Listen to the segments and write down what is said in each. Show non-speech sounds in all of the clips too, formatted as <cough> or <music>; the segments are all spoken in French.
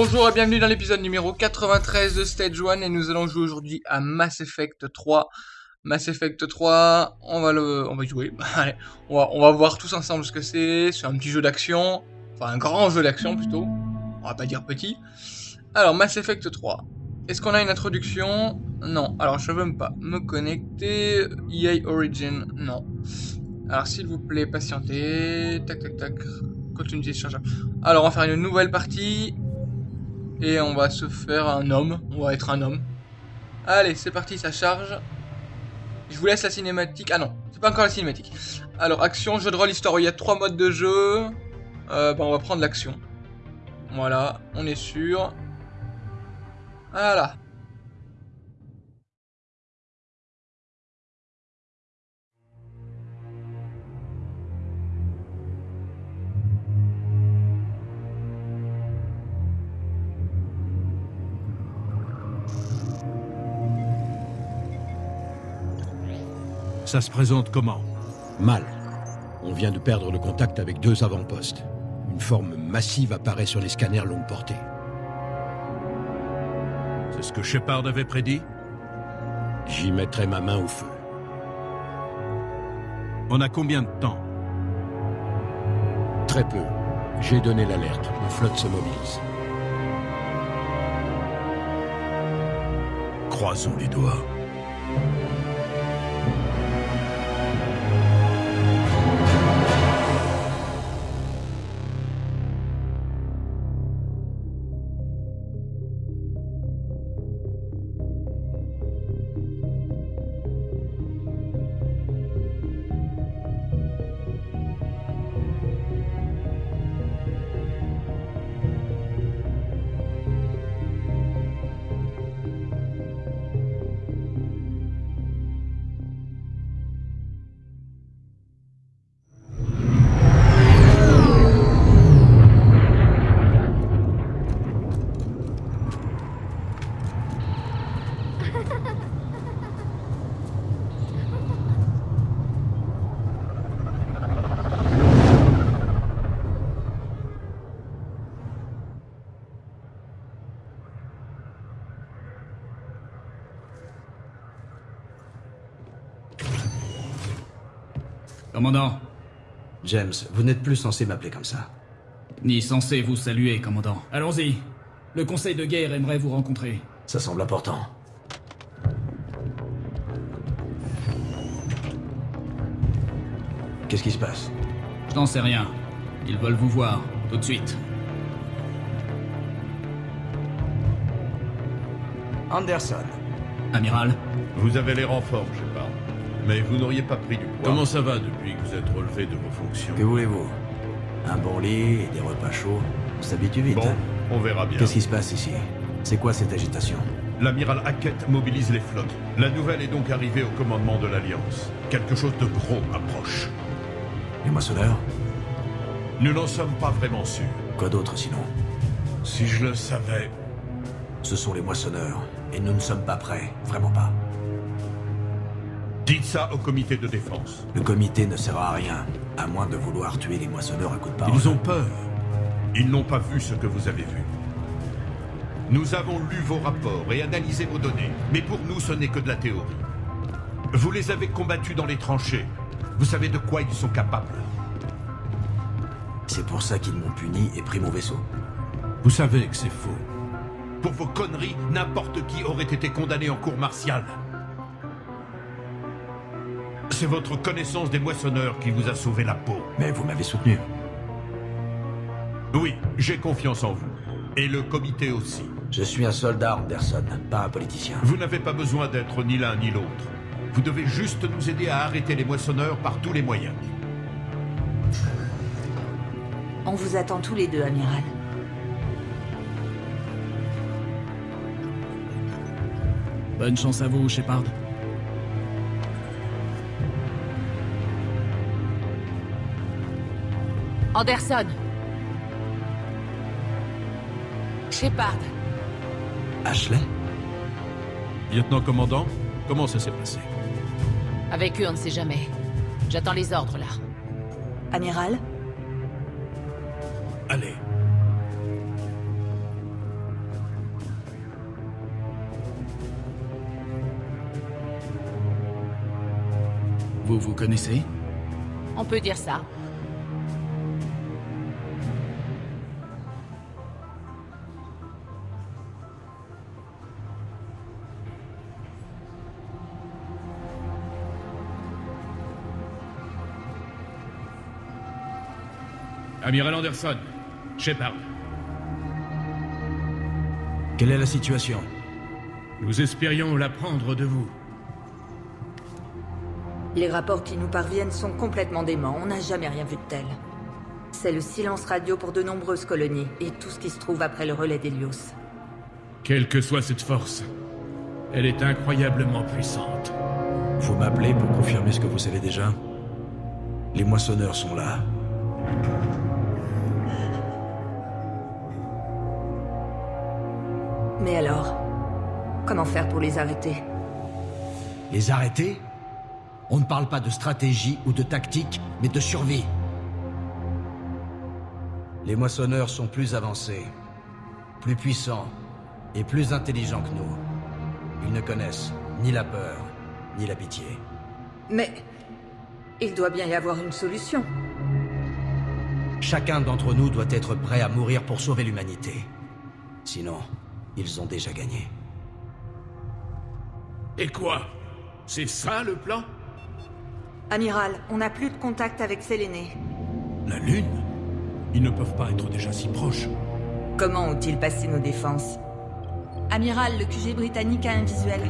Bonjour et bienvenue dans l'épisode numéro 93 de Stage 1 et nous allons jouer aujourd'hui à Mass Effect 3. Mass Effect 3, on va le, on va y jouer. <laughs> On va, voir tous ensemble ce que c'est. C'est un petit jeu d'action, enfin un grand jeu d'action plutôt. On va pas dire petit. Alors Mass Effect 3. Est-ce qu'on a une introduction? Non. Alors je veux pas me connecter. EA Origin, non. Alors s'il vous plaît, patientez. Tac tac tac. Continuité de charge. Alors on va faire une nouvelle partie. Et on va se faire un homme. On va être un homme. Allez, c'est parti, ça charge. Je vous laisse la cinématique. Ah non, c'est pas encore la cinématique. Alors, action, jeu de rôle, histoire. Il y a trois modes de jeu. Euh, bah, on va prendre l'action. Voilà, on est sûr. Voilà. Ça se présente comment Mal. On vient de perdre le contact avec deux avant-postes. Une forme massive apparaît sur les scanners longue portée. C'est ce que Shepard avait prédit J'y mettrai ma main au feu. On a combien de temps Très peu. J'ai donné l'alerte. Ma flotte se mobilise. Croisons les doigts. Commandant, James, vous n'êtes plus censé m'appeler comme ça. ni censé vous saluer, commandant. Allons-y. Le conseil de guerre aimerait vous rencontrer. Ça semble important. Qu'est-ce qui se passe? Je n'en sais rien. Ils veulent vous voir, tout de suite. Anderson. Amiral Vous avez l'air en forme, Shepard. Mais vous n'auriez pas pris du poids. Comment ça va depuis que vous êtes relevé de vos fonctions Que voulez-vous? Un bon lit et des repas chauds. On s'habitue vite. Bon, hein? on verra bien. Qu'est-ce qui se passe ici? C'est quoi cette agitation? L'amiral Hackett mobilise les flottes. La nouvelle est donc arrivée au commandement de l'Alliance. Quelque chose de gros approche. Les moissonneurs? Nous n'en sommes pas vraiment sûrs. Quoi d'autre sinon? Si je le savais... Ce sont les moissonneurs. Et nous ne sommes pas prêts. Vraiment pas. Dites ça au comité de défense. Le comité ne sert à rien. À moins de vouloir tuer les moissonneurs à coups de parole. Ils ont peur. Ils n'ont pas vu ce que vous avez vu. Nous avons lu vos rapports et analysé vos données, mais pour nous ce n'est que de la théorie. Vous les avez combattus dans les tranchées. Vous savez de quoi ils sont capables. C'est pour ça qu'ils m'ont puni et pris mon vaisseau. Vous savez que c'est faux. Pour vos conneries, n'importe qui aurait été condamné en cour martiale. C'est votre connaissance des moissonneurs qui vous a sauvé la peau. Mais vous m'avez soutenu. Oui, j'ai confiance en vous. Et le comité aussi. Je suis un soldat, Anderson, pas un politicien. Vous n'avez pas besoin d'être ni l'un ni l'autre. Vous devez juste nous aider à arrêter les moissonneurs par tous les moyens. On vous attend tous les deux, amiral. Bonne chance à vous, Shepard. Anderson Shepard Ashley? Lieutenant-commandant, comment ça s'est passé? Avec eux, on ne sait jamais. J'attends les ordres, là. Amiral? Allez. Vous vous connaissez? On peut dire ça. Amiral Anderson, Shepard. Quelle est la situation? Nous espérions l'apprendre de vous. Les rapports qui nous parviennent sont complètement déments. On n'a jamais rien vu de tel. C'est le silence radio pour de nombreuses colonies et tout ce qui se trouve après le relais d'Helios. Quelle que soit cette force, elle est incroyablement puissante. Vous m'appelez pour confirmer ce que vous savez déjà? Les moissonneurs sont là. Mais alors Comment faire pour les arrêter? Les arrêter? On ne parle pas de stratégie ou de tactique, mais de survie. Les moissonneurs sont plus avancés, plus puissants et plus intelligents que nous. Ils ne connaissent ni la peur, ni la pitié. Mais... Il doit bien y avoir une solution. Chacun d'entre nous doit être prêt à mourir pour sauver l'humanité. Sinon, ils ont déjà gagné. Et quoi? C'est ça le plan? Amiral, on n'a plus de contact avec Séléné. La Lune? Ils ne peuvent pas être déjà si proches. Comment ont-ils passé nos défenses? Amiral, le QG britannique a un visuel.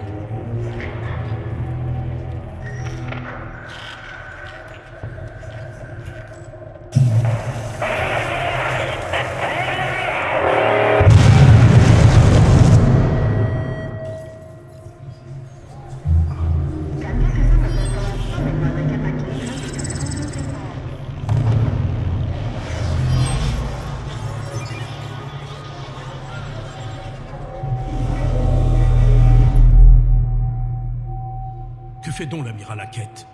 L'amiral Hackett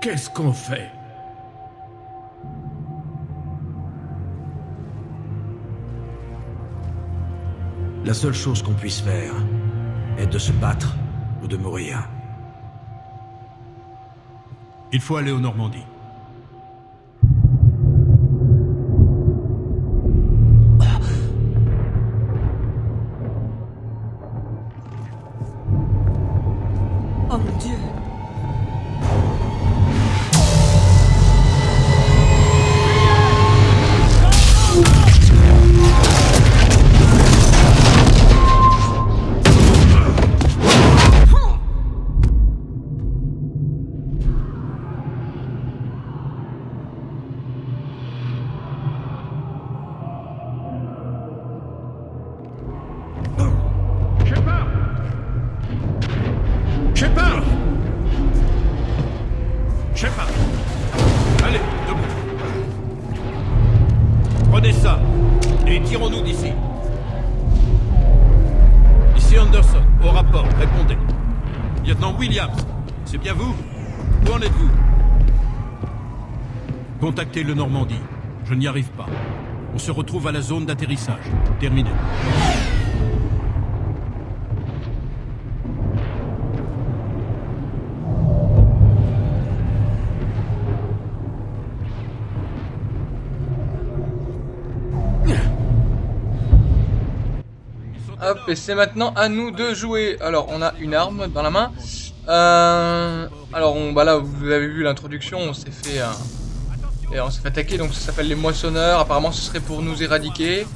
Qu'est-ce qu'on fait? La seule chose qu'on puisse faire est de se battre ou de mourir. Il faut aller aux Normandies. Et tirons-nous d'ici. Ici Anderson, au rapport, répondez. Lieutenant Williams, c'est bien vous? Où en êtes-vous? Contactez le Normandie. Je n'y arrive pas. On se retrouve à la zone d'atterrissage. Terminé. Et c'est maintenant à nous de jouer. Alors, on a une arme dans la main. Euh, alors, on, bah là, vous avez vu l'introduction, on s'est fait, euh, fait attaquer, donc ça s'appelle les moissonneurs. Apparemment, ce serait pour nous éradiquer.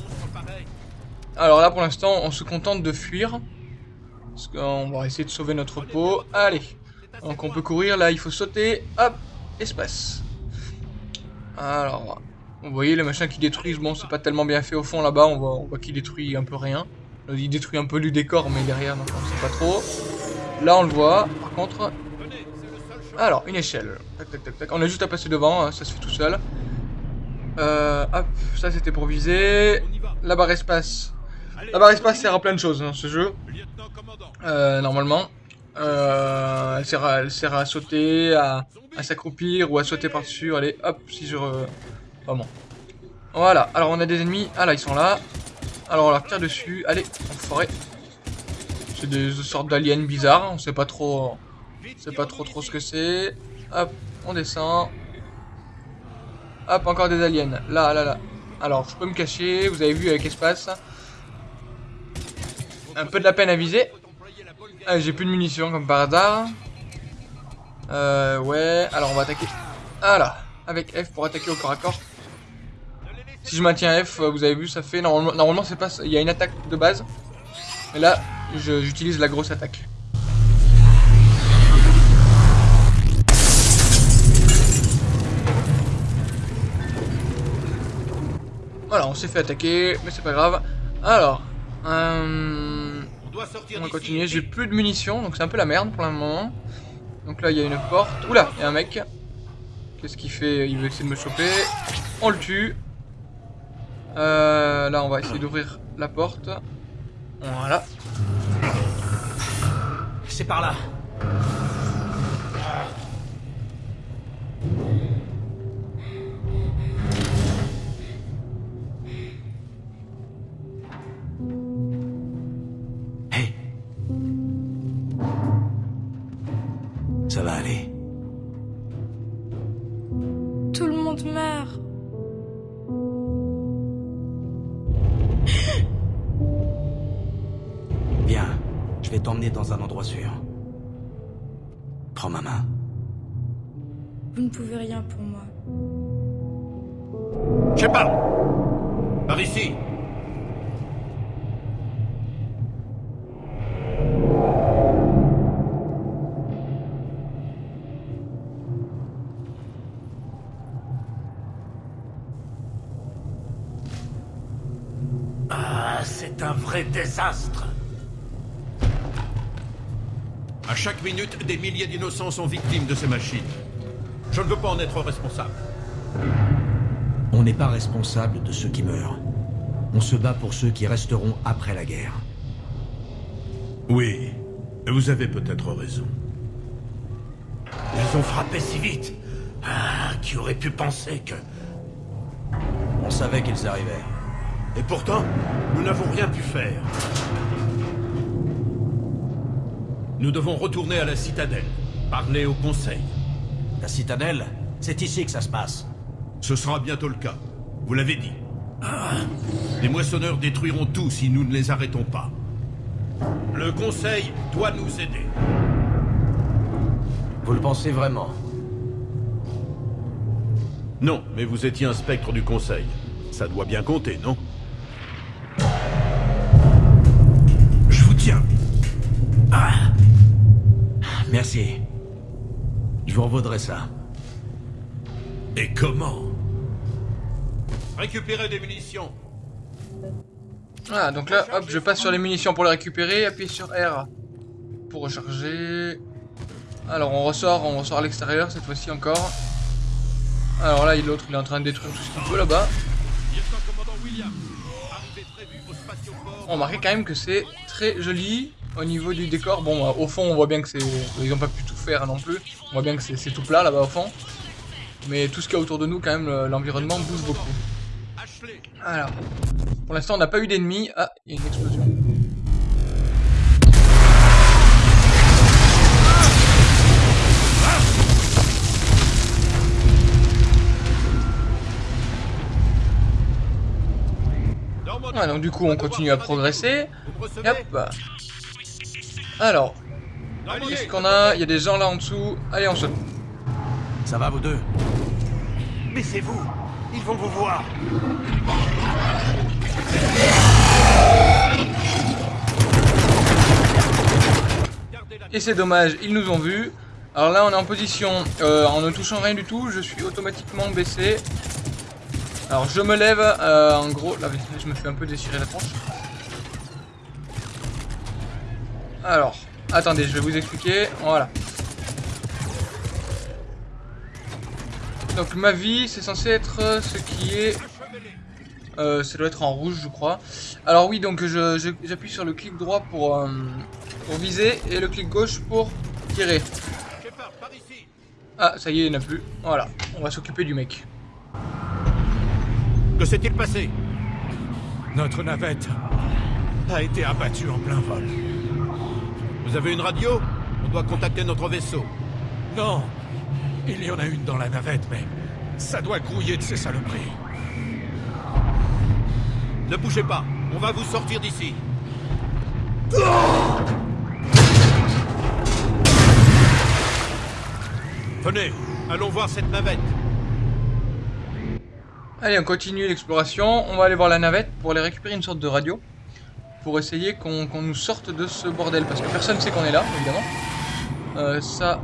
Alors là, pour l'instant, on se contente de fuir. Parce qu'on va essayer de sauver notre peau. Allez. Donc, on peut courir. Là, il faut sauter. Hop, espace. Alors, vous voyez les machins qui détruisent. Bon, c'est pas tellement bien fait au fond là-bas. On voit, on voit qu'il détruit un peu rien. Euh, Il détruit un peu le décor, mais derrière, donc on sait pas trop. Là, on le voit. Par contre, alors, une échelle. On a juste à passer devant, hein, ça se fait tout seul. Euh, hop, ça c'était pour viser. La barre espace. La barre espace sert à plein de choses dans ce jeu. Euh, normalement. Elle, sert à, sauter, à, à s'accroupir ou à sauter par-dessus. Allez, hop, si je... Re... Vraiment. Voilà, alors on a des ennemis. Ah là, ils sont là. Alors on leur tire dessus. Allez, enfoiré. c'est des sortes d'aliens bizarres. On sait pas trop, on sait pas trop trop ce que c'est. Hop, on descend. Hop, encore des aliens. Là, là, là. Alors, je peux me cacher. Vous avez vu avec espace. Un peu de la peine à viser. Ah, J'ai plus de munitions comme par hasard. Euh, ouais. Alors, on va attaquer. Voilà. Avec F pour attaquer au corps à corps. Si je maintiens F, euh, vous avez vu, ça fait... Normalement, normalement c'est pas... Il y a une attaque de base. Mais là, j'utilise la grosse attaque. Voilà, on s'est fait attaquer, mais c'est pas grave. Alors, euh, On doit sortir on va continuer. J'ai plus de munitions, donc c'est un peu la merde pour le moment. Donc là, il y a une porte. Oula, il y a un mec. Qu'est-ce qu'il fait? Il veut essayer de me choper. On le tue. Euh, là, on va essayer d'ouvrir la porte. Voilà. C'est par là. Hé. Ça va aller. Tout le monde meurt. Vais t'emmener dans un endroit sûr. Prends ma main. Vous ne pouvez rien pour moi. Shepard Par ici Ah, c'est un vrai désastre. À chaque minute, des milliers d'innocents sont victimes de ces machines. Je ne veux pas en être responsable. On n'est pas responsable de ceux qui meurent. On se bat pour ceux qui resteront après la guerre. Oui, vous avez peut-être raison. Ils ont frappé si vite. Ah, qui aurait pu penser que... On savait qu'ils arrivaient. Et pourtant, nous n'avons rien pu faire. Nous devons retourner à la citadelle, parler au conseil. La citadelle, c'est ici que ça se passe. Ce sera bientôt le cas. Vous l'avez dit. Les moissonneurs détruiront tout si nous ne les arrêtons pas. Le conseil doit nous aider. Vous le pensez vraiment? Non, mais vous étiez un spectre du conseil. Ça doit bien compter, non? Merci. Je vous revaudrai ça. Et comment? Récupérez des munitions. Ah, donc là, hop, je passe sur les munitions pour les récupérer. Appuie sur R pour recharger. Alors, on ressort, on ressort à l'extérieur cette fois-ci encore. Alors là, l'autre, il est en train de détruire tout ce qu'il peut là-bas. On remarque quand même que c'est très joli au niveau du décor. Bon, au fond, on voit bien que c'est. Ils n'ont pas pu tout faire non plus. On voit bien que c'est tout plat là-bas au fond. Mais tout ce qu'il y a autour de nous, quand même, le- l'environnement bouge beaucoup. Alors, pour l'instant, on n'a pas eu d'ennemis. Ah, il y a une explosion. Ouais, donc du coup, on continue à progresser. hop. Alors, qu'est-ce qu'on a Il y a des gens là en dessous. Allez, on saute. Ça va, vous deux Mais c'est vous Ils vont vous voir Et c'est dommage, ils nous ont vus. Alors là, on est en position, euh, en ne touchant rien du tout, je suis automatiquement baissé. Alors je me lève, euh, en gros, là je me fais un peu déchirer la tronche. Alors, attendez, je vais vous expliquer, voilà. Donc ma vie, c'est censé être euh, ce qui est... Euh, ça doit être en rouge, je crois. Alors oui, donc je- je- j'appuie sur le clic droit pour, euh, pour viser et le clic gauche pour tirer. Ah, ça y est, il n'y en a plus. Voilà, on va s'occuper du mec. Que s'est-il passé? Notre navette a été abattue en plein vol. Vous avez une radio? On doit contacter notre vaisseau. Non Il y en a une dans la navette, mais ça doit grouiller de ces saloperies. Ne bougez pas, on va vous sortir d'ici. Venez, allons voir cette navette. Allez, on continue l'exploration. On va aller voir la navette pour aller récupérer une sorte de radio. Pour essayer qu'on nous sorte de ce bordel. Parce que personne ne sait qu'on est là, évidemment. Euh, ça,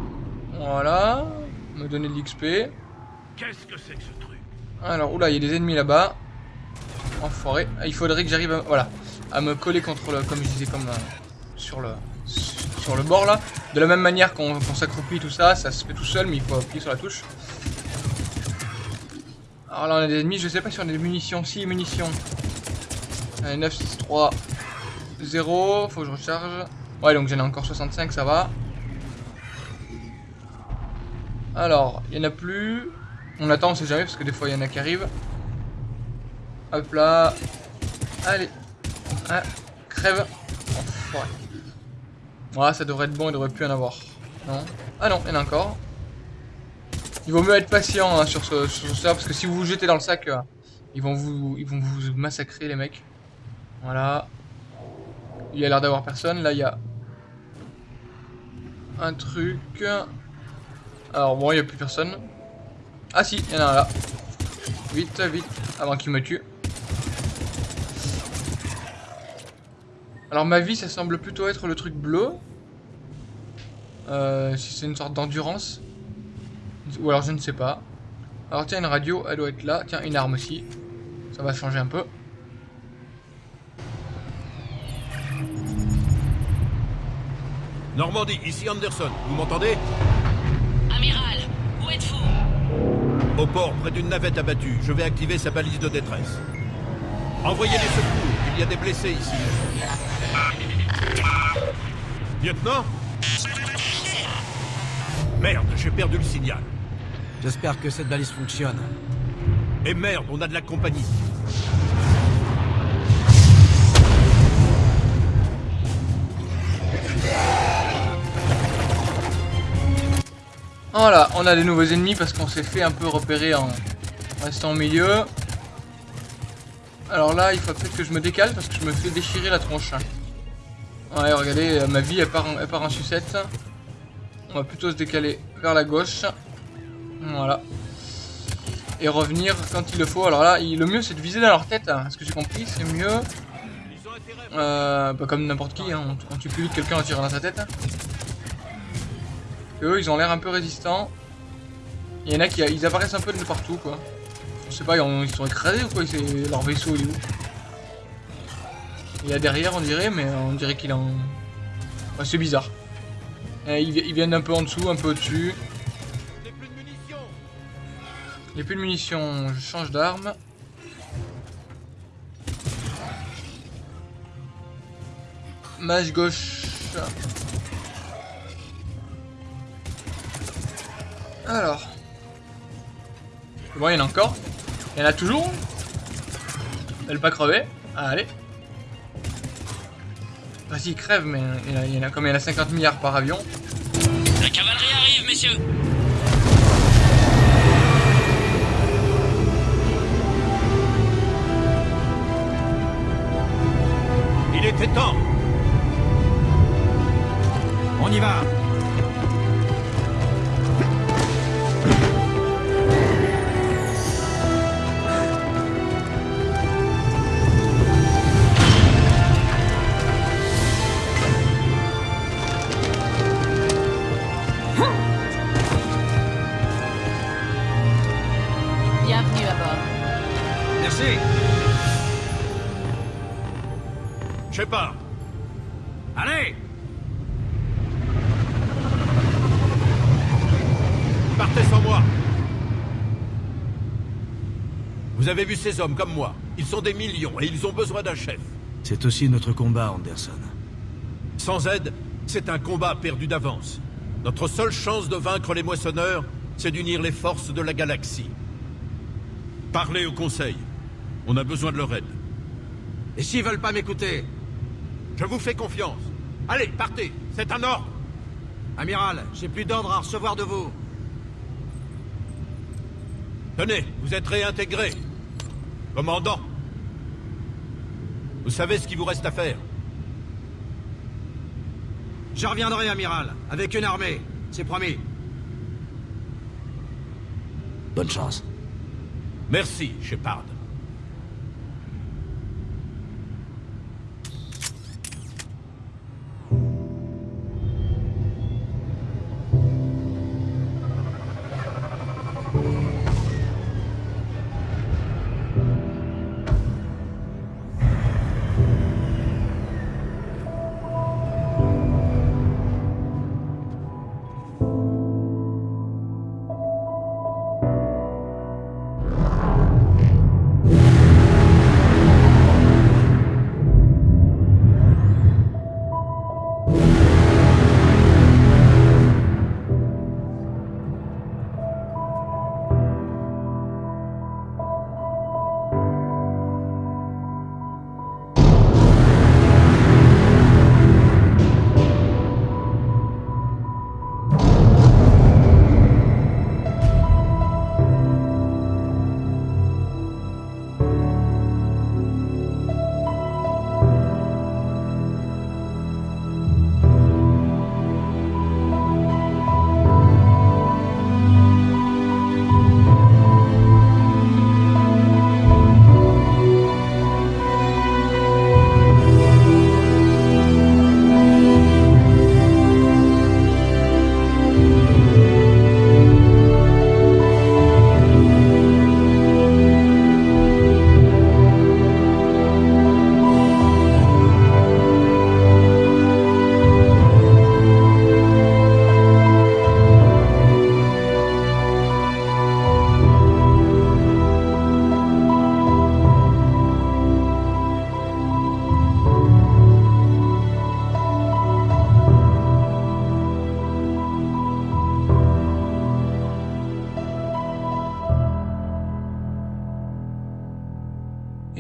voilà. Me donner de l'XP. Qu'est-ce que c'est que ce truc? Alors, oula, il y a des ennemis là-bas. Enfoiré. Ah, Il faudrait que j'arrive à, voilà, à me coller contre le, comme je disais, comme euh, sur le sur le bord là. De la même manière qu'on qu'on s'accroupit tout ça, ça se fait tout seul, mais il faut appuyer sur la touche. Alors là, on a des ennemis. Je sais pas si on a des munitions. Si, munitions. Allez, 9, 6, 3, 0. Faut que je recharge. Ouais, donc j'en ai encore 65, ça va. Alors, il y en a plus. On attend, on sait jamais, parce que des fois, il y en a qui arrivent. Hop là. Allez. Ah, crève. Enfoiré. Voilà, ça devrait être bon, il devrait plus en avoir. Non Ah non, il y en a encore. Il vaut mieux être patient hein, sur, ce, sur ça, parce que si vous vous jetez dans le sac, euh, ils, vont vous, ils vont vous massacrer, les mecs. Voilà. Il y a l'air d'avoir personne. Là, il y a un truc. Alors, bon, il n'y a plus personne. Ah si, il y en a un là. Vite, vite, avant qu'il me tue. Alors ma vie, ça semble plutôt être le truc bleu. Euh, si c'est une sorte d'endurance. Ou alors je ne sais pas. Alors tiens, une radio, elle doit être là. Tiens, une arme aussi. Ça va changer un peu. Normandie, ici Anderson, vous m'entendez Amiral, où êtes-vous Au port, près d'une navette abattue. Je vais activer sa balise de détresse. Envoyez les secours, il y a des blessés ici. Lieutenant Merde, j'ai perdu le signal. J'espère que cette balise fonctionne. Et merde, on a de la compagnie. Voilà, on a des nouveaux ennemis parce qu'on s'est fait un peu repérer en restant au milieu. Alors là, il faut peut-être que je me décale parce que je me fais déchirer la tronche. Ouais, regardez, euh, ma vie elle part, en, sucette. On va plutôt se décaler vers la gauche. Voilà. Et revenir quand il le faut. Alors là, le mieux c'est de viser dans leur tête. hein. Ce que j'ai compris, c'est mieux. Euh, bah, comme n'importe qui, hein. on, on plus vite quelqu'un en tirant dans sa tête. Eux, ils ont l'air un peu résistants. Il y en a qui ils apparaissent un peu de partout, quoi. Je sais pas, ils, ont- ils sont écrasés ou quoi Leur vaisseau, il est où? Il y a derrière, on dirait, mais on dirait qu'il en... C'est bizarre. Euh, ils, vi- ils viennent un peu en dessous, un peu au-dessus. J'ai plus de munitions, je change d'arme. Mage gauche. Alors. Bon, il y en a encore. Il y en a toujours. Elle pas crevé. Ah, allez. Vas-y, crève, mais il y en a, il y en a comme il y en a 50 milliards par avion. La cavalerie arrive, messieurs Il était temps On y va avez vu ces hommes comme moi. Ils sont des millions et ils ont besoin d'un chef. C'est aussi notre combat, Anderson. Sans aide, c'est un combat perdu d'avance. Notre seule chance de vaincre les moissonneurs, c'est d'unir les forces de la galaxie. Parlez au Conseil. On a besoin de leur aide. Et s'ils veulent pas m'écouter? Je vous fais confiance. Allez, partez C'est un ordre Amiral, j'ai plus d'ordre à recevoir de vous. Tenez, vous êtes réintégré. Commandant, vous savez ce qu'il vous reste à faire Je reviendrai, amiral, avec une armée. C'est promis. Bonne chance. Merci, Shepard.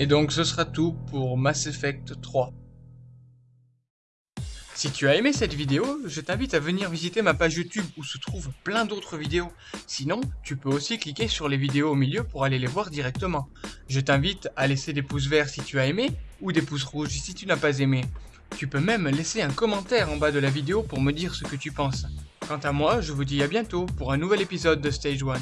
Et donc ce sera tout pour Mass Effect 3. Si tu as aimé cette vidéo, je t'invite à venir visiter ma page YouTube où se trouvent plein d'autres vidéos. Sinon, tu peux aussi cliquer sur les vidéos au milieu pour aller les voir directement. Je t'invite à laisser des pouces verts si tu as aimé ou des pouces rouges si tu n'as pas aimé. Tu peux même laisser un commentaire en bas de la vidéo pour me dire ce que tu penses. Quant à moi, je vous dis à bientôt pour un nouvel épisode de Stage 1.